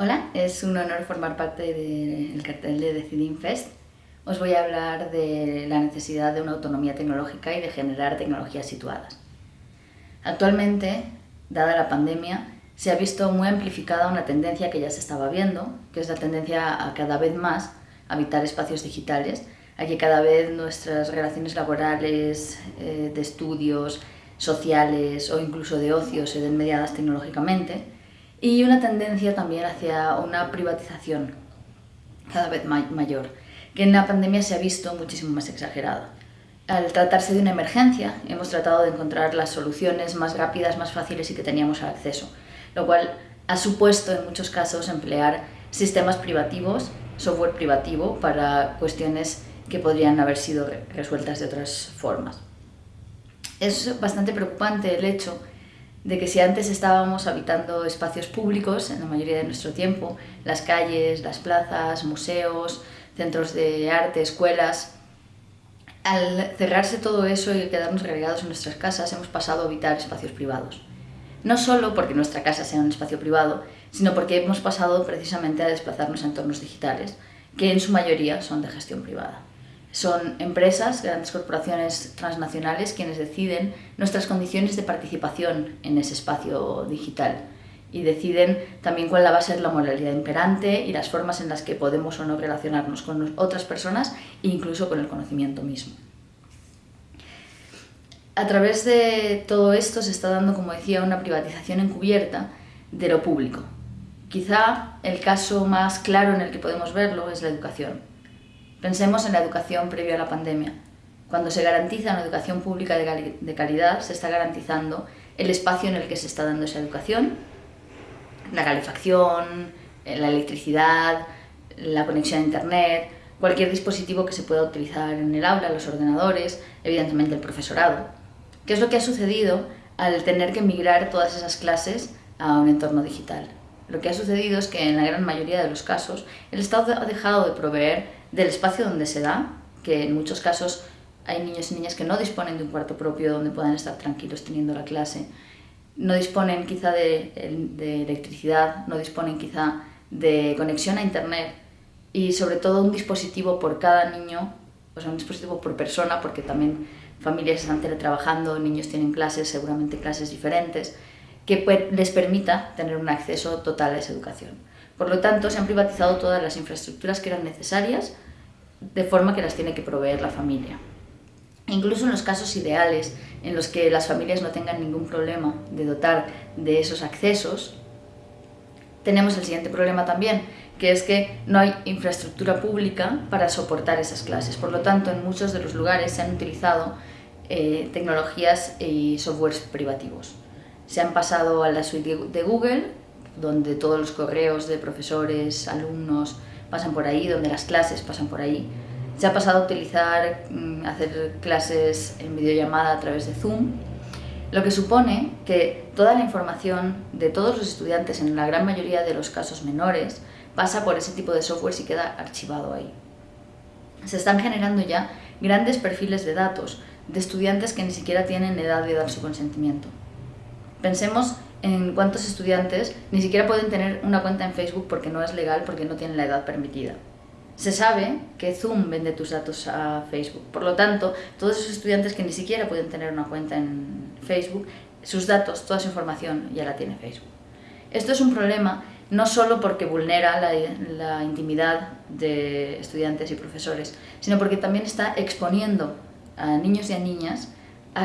Hola, es un honor formar parte del cartel de Decidin Fest. Os voy a hablar de la necesidad de una autonomía tecnológica y de generar tecnologías situadas. Actualmente, dada la pandemia, se ha visto muy amplificada una tendencia que ya se estaba viendo, que es la tendencia a cada vez más habitar espacios digitales, a que cada vez nuestras relaciones laborales, eh, de estudios, sociales o incluso de ocio se den mediadas tecnológicamente y una tendencia también hacia una privatización cada vez mayor, que en la pandemia se ha visto muchísimo más exagerada. Al tratarse de una emergencia, hemos tratado de encontrar las soluciones más rápidas, más fáciles y que teníamos acceso, lo cual ha supuesto en muchos casos emplear sistemas privativos, software privativo, para cuestiones que podrían haber sido resueltas de otras formas. Es bastante preocupante el hecho de que si antes estábamos habitando espacios públicos en la mayoría de nuestro tiempo, las calles, las plazas, museos, centros de arte, escuelas, al cerrarse todo eso y quedarnos relegados en nuestras casas, hemos pasado a habitar espacios privados. No solo porque nuestra casa sea un espacio privado, sino porque hemos pasado precisamente a desplazarnos a entornos digitales, que en su mayoría son de gestión privada. Son empresas, grandes corporaciones transnacionales quienes deciden nuestras condiciones de participación en ese espacio digital y deciden también cuál va a ser la moralidad imperante y las formas en las que podemos o no relacionarnos con otras personas e incluso con el conocimiento mismo. A través de todo esto se está dando, como decía, una privatización encubierta de lo público. Quizá el caso más claro en el que podemos verlo es la educación. Pensemos en la educación previa a la pandemia. Cuando se garantiza una educación pública de calidad, se está garantizando el espacio en el que se está dando esa educación, la calefacción, eh, la electricidad, la conexión a internet, cualquier dispositivo que se pueda utilizar en el aula, los ordenadores, evidentemente el profesorado. ¿Qué es lo que ha sucedido al tener que migrar todas esas clases a un entorno digital? Lo que ha sucedido es que en la gran mayoría de los casos el Estado ha dejado de proveer del espacio donde se da, que en muchos casos hay niños y niñas que no disponen de un cuarto propio donde puedan estar tranquilos teniendo la clase, no disponen quizá de, electricidad, no disponen quizá de conexión a internet y sobre todo un dispositivo por cada niño, o sea, un dispositivo por persona, porque también familias están teletrabajando, niños tienen clases, seguramente clases diferentes, que les permita tener un acceso total a esa educación. Por lo tanto, se han privatizado todas las infraestructuras que eran necesarias de forma que las tiene que proveer la familia. Incluso en los casos ideales, en los que las familias no tengan ningún problema de dotar de esos accesos, tenemos el siguiente problema también, que es que no hay infraestructura pública para soportar esas clases. Por lo tanto, en muchos de los lugares se han utilizado eh, tecnologías y softwares privativos se han pasado a la suite de Google, donde todos los correos de profesores, alumnos pasan por ahí, donde las clases pasan por ahí. Se ha pasado a utilizar, mm, hacer clases en videollamada a través de Zoom, lo que supone que toda la información de todos los estudiantes, en la gran mayoría de los casos menores, pasa por ese tipo de software y queda archivado ahí. Se están generando ya grandes perfiles de datos de estudiantes que ni siquiera tienen edad de dar su consentimiento. Pensemos en cuántos estudiantes ni siquiera pueden tener una cuenta en Facebook porque no es legal, porque no tienen la edad permitida. Se sabe que Zoom vende tus datos a Facebook, por lo tanto, todos esos estudiantes que ni siquiera pueden tener una cuenta en Facebook, sus datos, toda su información ya la tiene Facebook. Esto es un problema no solo porque vulnera la, intimidad de estudiantes y profesores, sino porque también está exponiendo a niños y a niñas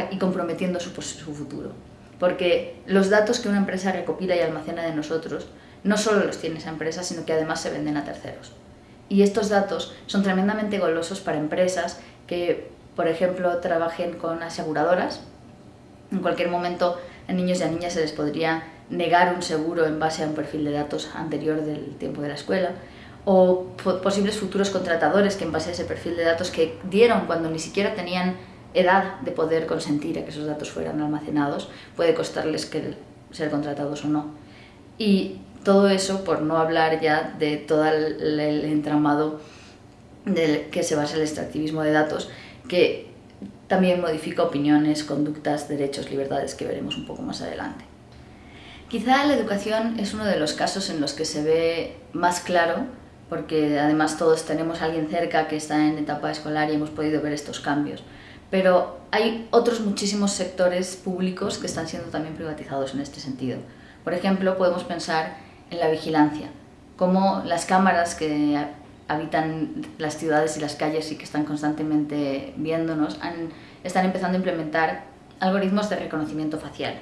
y comprometiendo su futuro porque los datos que una empresa recopila y almacena de nosotros no solo los tiene esa empresa, sino que además se venden a terceros. Y estos datos son tremendamente golosos para empresas que, por ejemplo, trabajen con aseguradoras. En cualquier momento a niños y a niñas se les podría negar un seguro en base a un perfil de datos anterior del tiempo de la escuela o posibles futuros contratadores que en base a ese perfil de datos que dieron cuando ni siquiera tenían edad de poder consentir a que esos datos fueran almacenados, puede costarles que ser contratados o no. Y todo eso por no hablar ya de todo el, entramado del que se basa el extractivismo de datos, que también modifica opiniones, conductas, derechos, libertades que veremos un poco más adelante. Quizá la educación es uno de los casos en los que se ve más claro, porque además todos tenemos a alguien cerca que está en etapa escolar y hemos podido ver estos cambios. Pero hay otros muchísimos sectores públicos que están siendo también privatizados en este sentido. Por ejemplo, podemos pensar en la vigilancia, como las cámaras que habitan las ciudades y las calles y que están constantemente viéndonos, están empezando a implementar algoritmos de reconocimiento facial.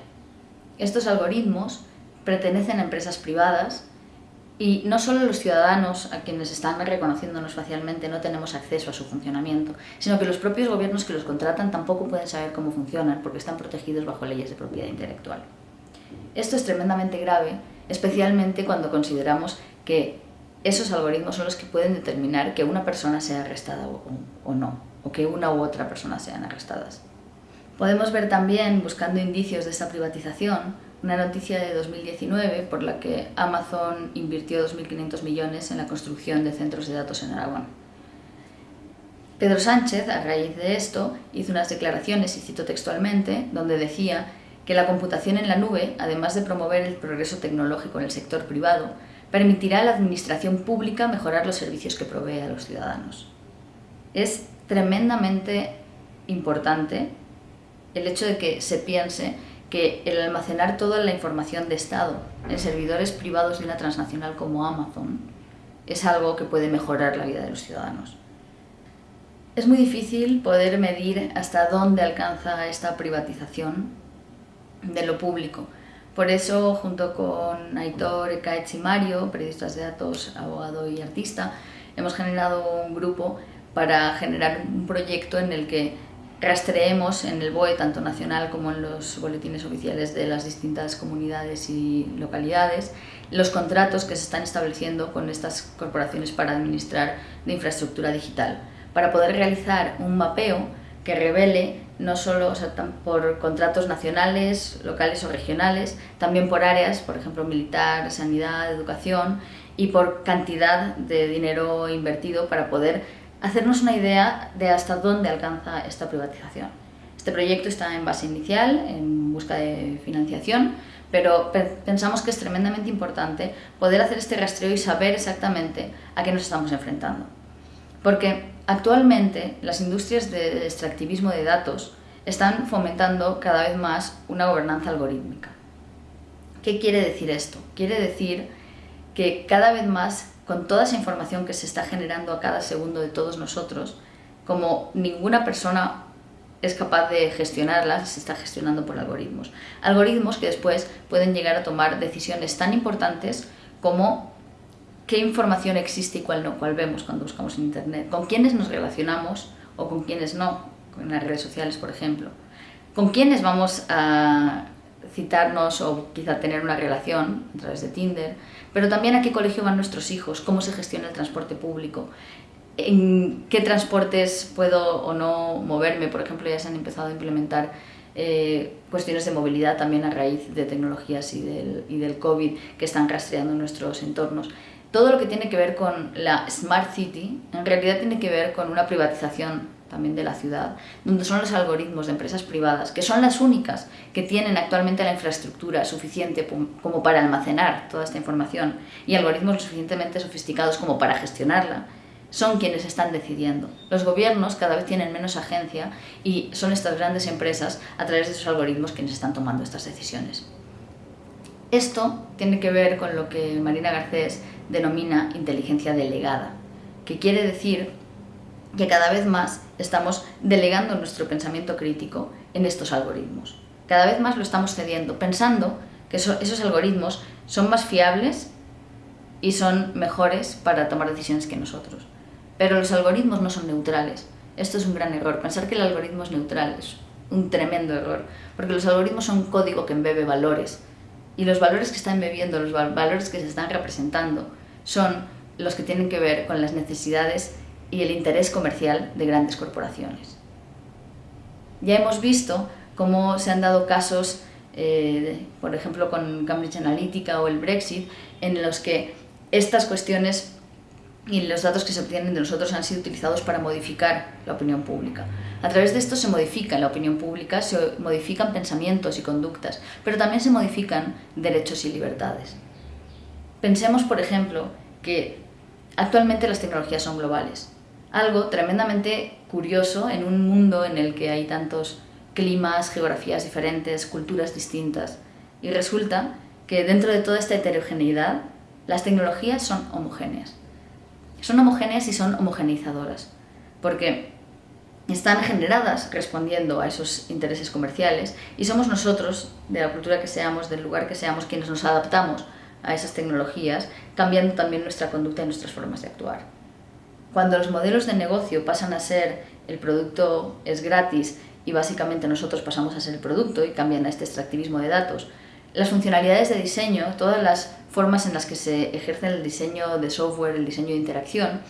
Estos algoritmos pertenecen a empresas privadas y no solo los ciudadanos a quienes están reconociéndonos facialmente no tenemos acceso a su funcionamiento, sino que los propios gobiernos que los contratan tampoco pueden saber cómo funcionan porque están protegidos bajo leyes de propiedad intelectual. Esto es tremendamente grave, especialmente cuando consideramos que esos algoritmos son los que pueden determinar que una persona sea arrestada o, no, o que una u otra persona sean arrestadas. Podemos ver también, buscando indicios de esta privatización, una noticia de 2019 por la que Amazon invirtió 2.500 millones en la construcción de centros de datos en Aragón. Pedro Sánchez, a raíz de esto, hizo unas declaraciones, y cito textualmente, donde decía que la computación en la nube, además de promover el progreso tecnológico en el sector privado, permitirá a la administración pública mejorar los servicios que provee a los ciudadanos. Es tremendamente importante el hecho de que se piense que el almacenar toda la información de Estado en servidores privados de una transnacional como Amazon es algo que puede mejorar la vida de los ciudadanos. Es muy difícil poder medir hasta dónde alcanza esta privatización de lo público. Por eso, junto con Aitor, Ekaetz y Mario, periodistas de datos, abogado y artista, hemos generado un grupo para generar un proyecto en el que rastreemos en el BOE, tanto nacional como en los boletines oficiales de las distintas comunidades y localidades, los contratos que se están estableciendo con estas corporaciones para administrar de infraestructura digital, para poder realizar un mapeo que revele no solo por contratos nacionales, locales o regionales, también por áreas, por ejemplo, militar, sanidad, educación, y por cantidad de dinero invertido para poder hacernos una idea de hasta dónde alcanza esta privatización. Este proyecto está en base inicial, en busca de financiación, pero pensamos que es tremendamente importante poder hacer este rastreo y saber exactamente a qué nos estamos enfrentando. Porque actualmente las industrias de extractivismo de datos están fomentando cada vez más una gobernanza algorítmica. ¿Qué quiere decir esto? Quiere decir que cada vez más con toda esa información que se está generando a cada segundo de todos nosotros, como ninguna persona es capaz de gestionarla, se está gestionando por algoritmos. Algoritmos que después pueden llegar a tomar decisiones tan importantes como qué información existe y cuál no, cuál vemos cuando buscamos en Internet, con quiénes nos relacionamos o con quiénes no, en las redes sociales, por ejemplo, con quiénes vamos a citarnos o quizá tener una relación a través de Tinder, pero también a qué colegio van nuestros hijos, cómo se gestiona el transporte público, en qué transportes puedo o no moverme, por ejemplo ya se han empezado a implementar eh, cuestiones de movilidad también a raíz de tecnologías y del, y del COVID que están rastreando nuestros entornos. Todo lo que tiene que ver con la Smart City en realidad tiene que ver con una privatización también de la ciudad, donde son los algoritmos de empresas privadas, que son las únicas que tienen actualmente la infraestructura suficiente como para almacenar toda esta información y algoritmos suficientemente sofisticados como para gestionarla, son quienes están decidiendo. Los gobiernos cada vez tienen menos agencia y son estas grandes empresas a través de esos algoritmos quienes están tomando estas decisiones. Esto tiene que ver con lo que Marina Garcés denomina inteligencia delegada, que quiere decir que cada vez más estamos delegando nuestro pensamiento crítico en estos algoritmos. Cada vez más lo estamos cediendo, pensando que esos algoritmos son más fiables y son mejores para tomar decisiones que nosotros. Pero los algoritmos no son neutrales. Esto es un gran error. Pensar que el algoritmo es neutral es un tremendo error, porque los algoritmos son un código que embebe valores. Y los valores que están embebiendo, los valores que se están representando, son los que tienen que ver con las necesidades y el interés comercial de grandes corporaciones. Ya hemos visto cómo se han dado casos, eh, por ejemplo con Cambridge Analytica o el Brexit, en los que estas cuestiones y los datos que se obtienen de nosotros han sido utilizados para modificar la opinión pública. A través de esto se modifica la opinión pública, se modifican pensamientos y conductas, pero también se modifican derechos y libertades. Pensemos, por ejemplo, que actualmente las tecnologías son globales. Algo tremendamente curioso en un mundo en el que hay tantos climas, geografías diferentes, culturas distintas. Y resulta que dentro de toda esta heterogeneidad, las tecnologías son homogéneas. Son homogéneas y son homogeneizadoras, porque están generadas respondiendo a esos intereses comerciales y somos nosotros, de la cultura que seamos, del lugar que seamos, quienes nos adaptamos a esas tecnologías, cambiando también nuestra conducta y nuestras formas de actuar. Cuando los modelos de negocio pasan a ser el producto es gratis y básicamente nosotros pasamos a ser el producto y cambian a este extractivismo de datos, las funcionalidades de diseño, todas las formas en las que se ejerce el diseño de software, el diseño de interacción,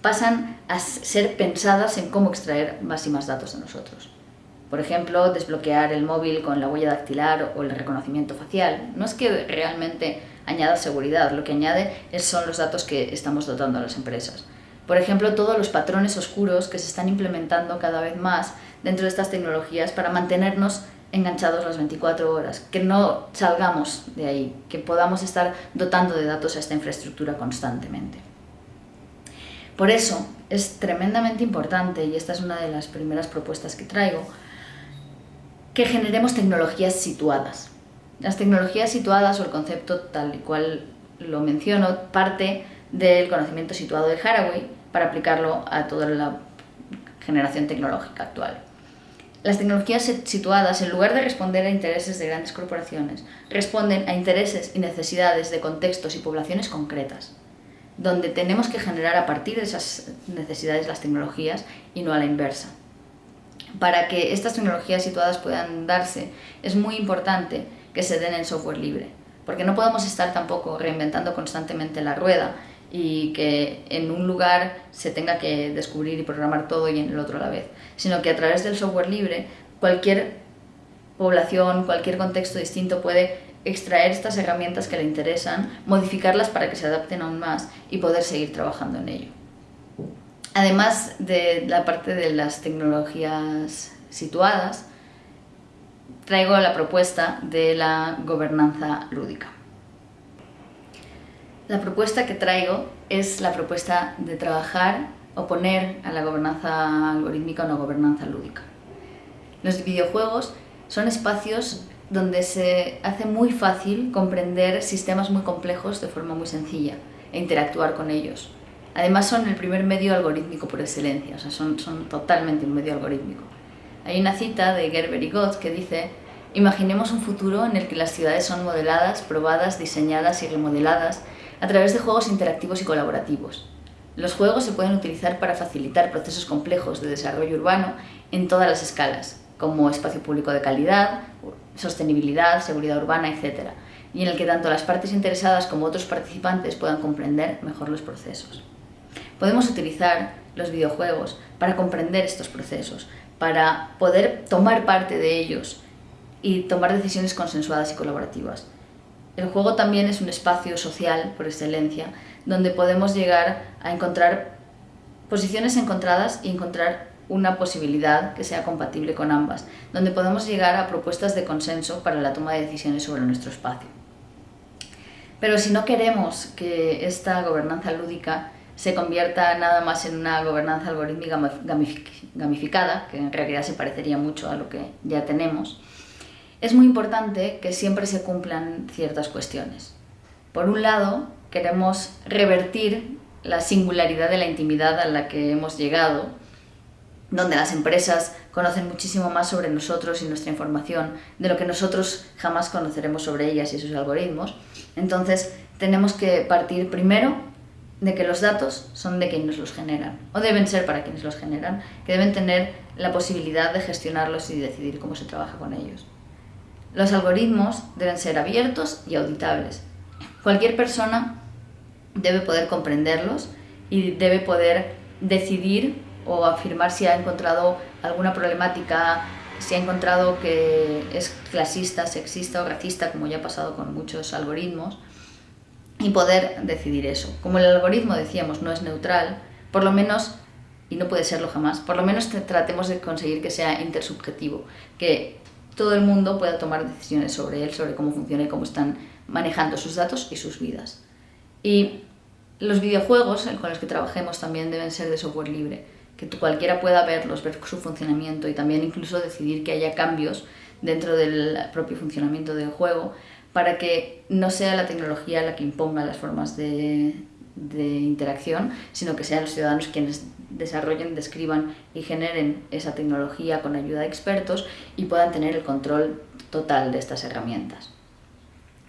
pasan a ser pensadas en cómo extraer más y más datos de nosotros. Por ejemplo, desbloquear el móvil con la huella dactilar o el reconocimiento facial. No es que realmente añada seguridad, lo que añade son los datos que estamos dotando a las empresas. Por ejemplo, todos los patrones oscuros que se están implementando cada vez más dentro de estas tecnologías para mantenernos enganchados las 24 horas, que no salgamos de ahí, que podamos estar dotando de datos a esta infraestructura constantemente. Por eso es tremendamente importante, y esta es una de las primeras propuestas que traigo, que generemos tecnologías situadas. Las tecnologías situadas o el concepto tal y cual lo menciono parte del conocimiento situado de Haraway para aplicarlo a toda la generación tecnológica actual. Las tecnologías situadas, en lugar de responder a intereses de grandes corporaciones, responden a intereses y necesidades de contextos y poblaciones concretas, donde tenemos que generar a partir de esas necesidades las tecnologías y no a la inversa. Para que estas tecnologías situadas puedan darse, es muy importante que se den en software libre, porque no podemos estar tampoco reinventando constantemente la rueda y que en un lugar se tenga que descubrir y programar todo y en el otro a la vez, sino que a través del software libre cualquier población, cualquier contexto distinto puede extraer estas herramientas que le interesan, modificarlas para que se adapten aún más y poder seguir trabajando en ello. Además de la parte de las tecnologías situadas, traigo la propuesta de la gobernanza lúdica. La propuesta que traigo es la propuesta de trabajar o poner a la gobernanza algorítmica una gobernanza lúdica. Los videojuegos son espacios donde se hace muy fácil comprender sistemas muy complejos de forma muy sencilla e interactuar con ellos. Además son el primer medio algorítmico por excelencia, o sea, son, totalmente un medio algorítmico. Hay una cita de Gerber y Gott que dice Imaginemos un futuro en el que las ciudades son modeladas, probadas, diseñadas y remodeladas a través de juegos interactivos y colaborativos. Los juegos se pueden utilizar para facilitar procesos complejos de desarrollo urbano en todas las escalas, como espacio público de calidad, sostenibilidad, seguridad urbana, etc., y en el que tanto las partes interesadas como otros participantes puedan comprender mejor los procesos. Podemos utilizar los videojuegos para comprender estos procesos, para poder tomar parte de ellos y tomar decisiones consensuadas y colaborativas. El juego también es un espacio social por excelencia, donde podemos llegar a encontrar posiciones encontradas y encontrar una posibilidad que sea compatible con ambas, donde podemos llegar a propuestas de consenso para la toma de decisiones sobre nuestro espacio. Pero si no queremos que esta gobernanza lúdica se convierta nada más en una gobernanza algorítmica gamificada, que en realidad se parecería mucho a lo que ya tenemos, es muy importante que siempre se cumplan ciertas cuestiones. Por un lado, queremos revertir la singularidad de la intimidad a la que hemos llegado, donde las empresas conocen muchísimo más sobre nosotros y nuestra información de lo que nosotros jamás conoceremos sobre ellas y sus algoritmos. Entonces, tenemos que partir primero de que los datos son de quienes los generan, o deben ser para quienes los generan, que deben tener la posibilidad de gestionarlos y decidir cómo se trabaja con ellos. Los algoritmos deben ser abiertos y auditables. Cualquier persona debe poder comprenderlos y debe poder decidir o afirmar si ha encontrado alguna problemática, si ha encontrado que es clasista, sexista o racista, como ya ha pasado con muchos algoritmos, y poder decidir eso. Como el algoritmo, decíamos, no es neutral, por lo menos, y no puede serlo jamás, por lo menos tratemos de conseguir que sea intersubjetivo, que todo el mundo pueda tomar decisiones sobre él, sobre cómo funciona y cómo están manejando sus datos y sus vidas. Y los videojuegos con los que trabajemos también deben ser de software libre, que cualquiera pueda verlos, ver su funcionamiento y también incluso decidir que haya cambios dentro del propio funcionamiento del juego para que no sea la tecnología la que imponga las formas de, interacción, sino que sean los ciudadanos quienes desarrollen, describan y generen esa tecnología con ayuda de expertos y puedan tener el control total de estas herramientas.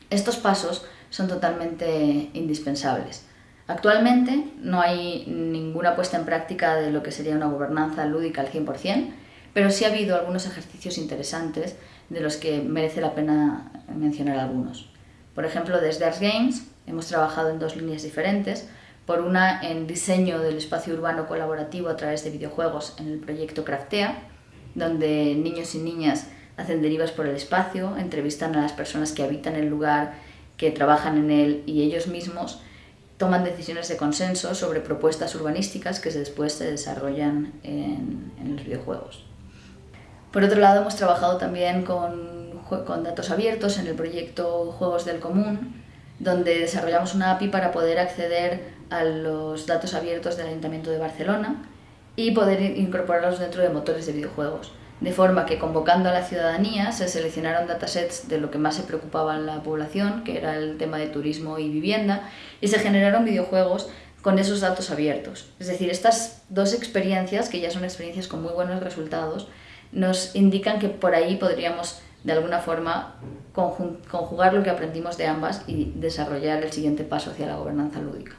Estos pasos son totalmente indispensables. Actualmente no hay ninguna puesta en práctica de lo que sería una gobernanza lúdica al 100%, pero sí ha habido algunos ejercicios interesantes de los que merece la pena mencionar algunos. Por ejemplo, desde Ars Games hemos trabajado en dos líneas diferentes, por una en diseño del espacio urbano colaborativo a través de videojuegos en el proyecto Craftea, donde niños y niñas hacen derivas por el espacio, entrevistan a las personas que habitan el lugar, que trabajan en él y ellos mismos toman decisiones de consenso sobre propuestas urbanísticas que después se desarrollan en, en los videojuegos. Por otro lado, hemos trabajado también con, con datos abiertos en el proyecto Juegos del Común, donde desarrollamos una API para poder acceder a los datos abiertos del Ayuntamiento de Barcelona y poder incorporarlos dentro de motores de videojuegos. De forma que convocando a la ciudadanía se seleccionaron datasets de lo que más se preocupaba en la población, que era el tema de turismo y vivienda, y se generaron videojuegos con esos datos abiertos. Es decir, estas dos experiencias, que ya son experiencias con muy buenos resultados, nos indican que por ahí podríamos de alguna forma conjugar lo que aprendimos de ambas y desarrollar el siguiente paso hacia la gobernanza lúdica.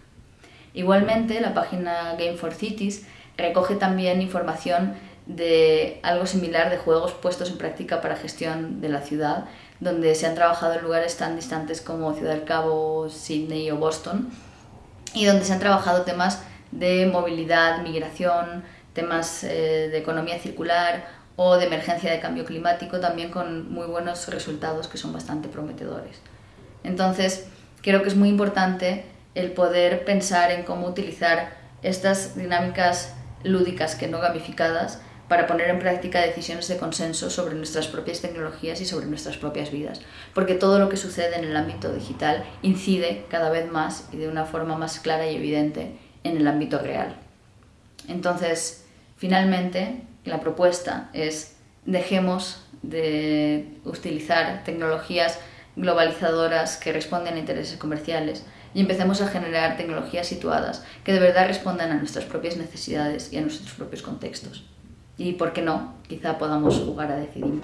Igualmente, la página Game for Cities recoge también información de algo similar de juegos puestos en práctica para gestión de la ciudad, donde se han trabajado en lugares tan distantes como Ciudad del Cabo, Sydney o Boston, y donde se han trabajado temas de movilidad, migración, temas eh, de economía circular o de emergencia de cambio climático, también con muy buenos resultados que son bastante prometedores. Entonces, creo que es muy importante el poder pensar en cómo utilizar estas dinámicas lúdicas que no gamificadas para poner en práctica decisiones de consenso sobre nuestras propias tecnologías y sobre nuestras propias vidas. Porque todo lo que sucede en el ámbito digital incide cada vez más y de una forma más clara y evidente en el ámbito real. Entonces, finalmente, la propuesta es dejemos de utilizar tecnologías globalizadoras que responden a intereses comerciales y empecemos a generar tecnologías situadas que de verdad respondan a nuestras propias necesidades y a nuestros propios contextos. Y por qué no, quizá podamos jugar a decidir.